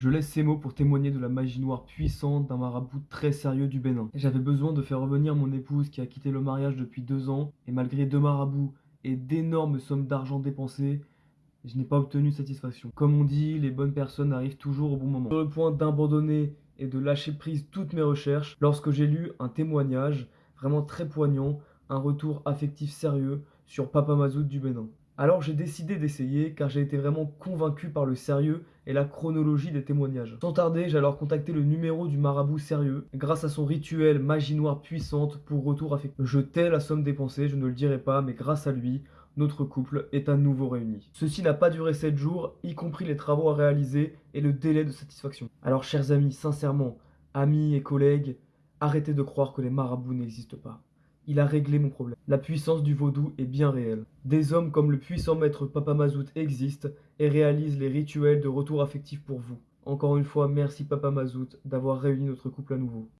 Je laisse ces mots pour témoigner de la magie noire puissante d'un marabout très sérieux du Bénin. J'avais besoin de faire revenir mon épouse qui a quitté le mariage depuis deux ans, et malgré deux marabouts et d'énormes sommes d'argent dépensées, je n'ai pas obtenu satisfaction. Comme on dit, les bonnes personnes arrivent toujours au bon moment. Sur le point d'abandonner et de lâcher prise toutes mes recherches, lorsque j'ai lu un témoignage vraiment très poignant, un retour affectif sérieux sur Papa Mazout du Bénin. Alors j'ai décidé d'essayer car j'ai été vraiment convaincu par le sérieux et la chronologie des témoignages. Sans tarder, j'ai alors contacté le numéro du marabout sérieux grâce à son rituel magie noire puissante pour retour affectif. Je tais la somme dépensée, je ne le dirai pas, mais grâce à lui, notre couple est à nouveau réuni. Ceci n'a pas duré 7 jours, y compris les travaux à réaliser et le délai de satisfaction. Alors chers amis, sincèrement, amis et collègues, arrêtez de croire que les marabouts n'existent pas. Il a réglé mon problème. La puissance du vaudou est bien réelle. Des hommes comme le puissant maître Papa Mazout existent et réalisent les rituels de retour affectif pour vous. Encore une fois, merci Papa Mazout d'avoir réuni notre couple à nouveau.